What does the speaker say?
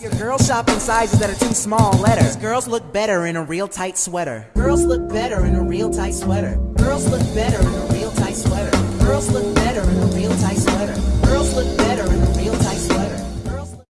Your girl shopping sizes that are too small letters. Girls look better in a real tight sweater. Girls look better in a real tight sweater. Girls look better in a real tight sweater. Girls look better in a.